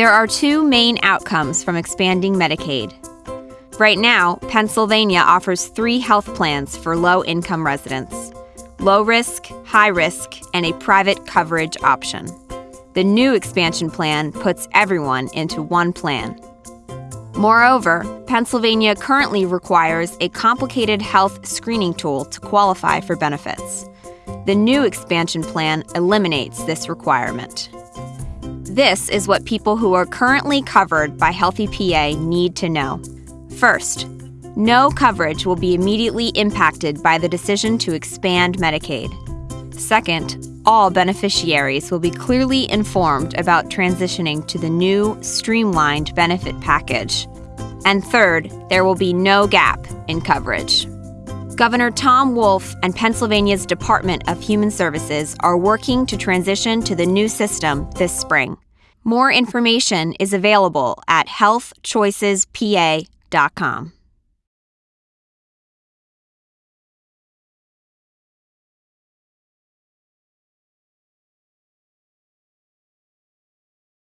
There are two main outcomes from expanding Medicaid. Right now, Pennsylvania offers three health plans for low income residents low risk, high risk, and a private coverage option. The new expansion plan puts everyone into one plan. Moreover, Pennsylvania currently requires a complicated health screening tool to qualify for benefits. The new expansion plan eliminates this requirement. This is what people who are currently covered by Healthy PA need to know. First, no coverage will be immediately impacted by the decision to expand Medicaid. Second, all beneficiaries will be clearly informed about transitioning to the new, streamlined benefit package. And third, there will be no gap in coverage. Governor Tom Wolf and Pennsylvania's Department of Human Services are working to transition to the new system this spring. More information is available at healthchoicespa.com.